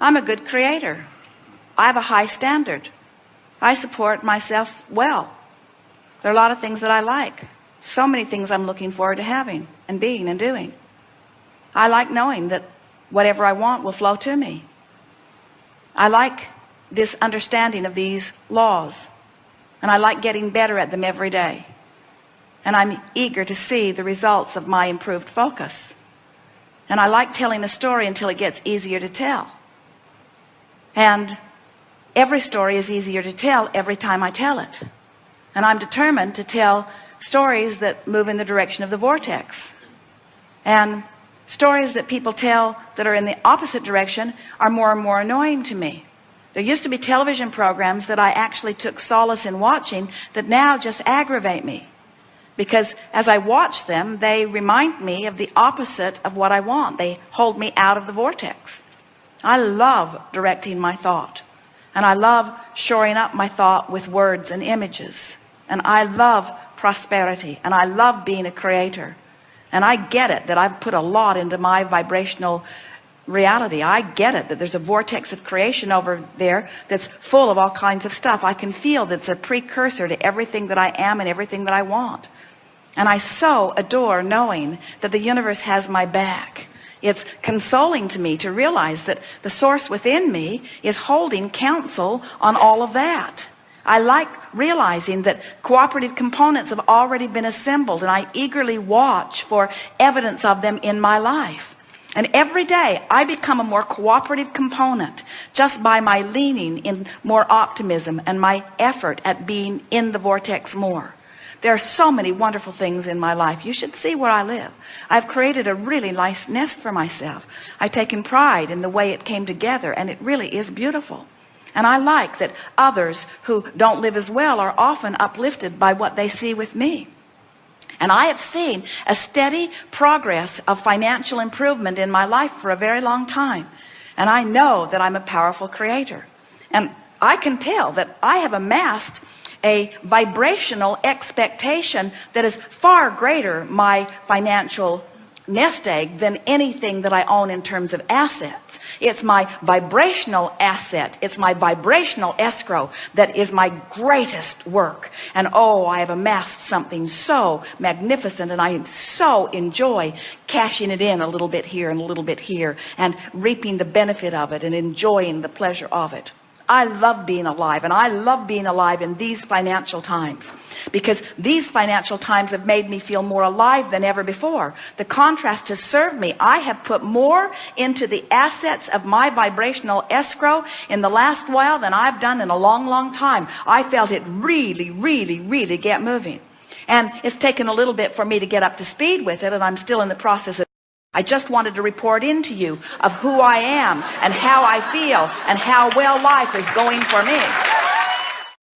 I'm a good creator. I have a high standard. I support myself well. There are a lot of things that I like. So many things I'm looking forward to having and being and doing. I like knowing that whatever I want will flow to me. I like this understanding of these laws and I like getting better at them every day. And I'm eager to see the results of my improved focus. And I like telling a story until it gets easier to tell and every story is easier to tell every time I tell it. And I'm determined to tell stories that move in the direction of the vortex. And stories that people tell that are in the opposite direction are more and more annoying to me. There used to be television programs that I actually took solace in watching that now just aggravate me. Because as I watch them they remind me of the opposite of what I want. They hold me out of the vortex I love directing my thought and I love shoring up my thought with words and images and I love prosperity and I love being a creator. And I get it that I've put a lot into my vibrational reality. I get it that there's a vortex of creation over there that's full of all kinds of stuff. I can feel that's a precursor to everything that I am and everything that I want. And I so adore knowing that the universe has my back it's consoling to me to realize that the source within me is holding counsel on all of that. I like realizing that cooperative components have already been assembled and I eagerly watch for evidence of them in my life. And every day I become a more cooperative component just by my leaning in more optimism and my effort at being in the vortex more there are so many wonderful things in my life. You should see where I live. I've created a really nice nest for myself. I've taken pride in the way it came together and it really is beautiful. And I like that others who don't live as well are often uplifted by what they see with me. And I have seen a steady progress of financial improvement in my life for a very long time. And I know that I'm a powerful creator. And I can tell that I have amassed a vibrational expectation that is far greater my financial nest egg than anything that I own in terms of assets. It's my vibrational asset. It's my vibrational escrow that is my greatest work. And oh I have amassed something so magnificent and I so enjoy cashing it in a little bit here and a little bit here and reaping the benefit of it and enjoying the pleasure of it I love being alive and I love being alive in these financial times because these financial times have made me feel more alive than ever before. The contrast has served me. I have put more into the assets of my vibrational escrow in the last while than I've done in a long long time. I felt it really really really get moving. And it's taken a little bit for me to get up to speed with it and I'm still in the process of I just wanted to report in to you of who I am and how I feel and how well life is going for me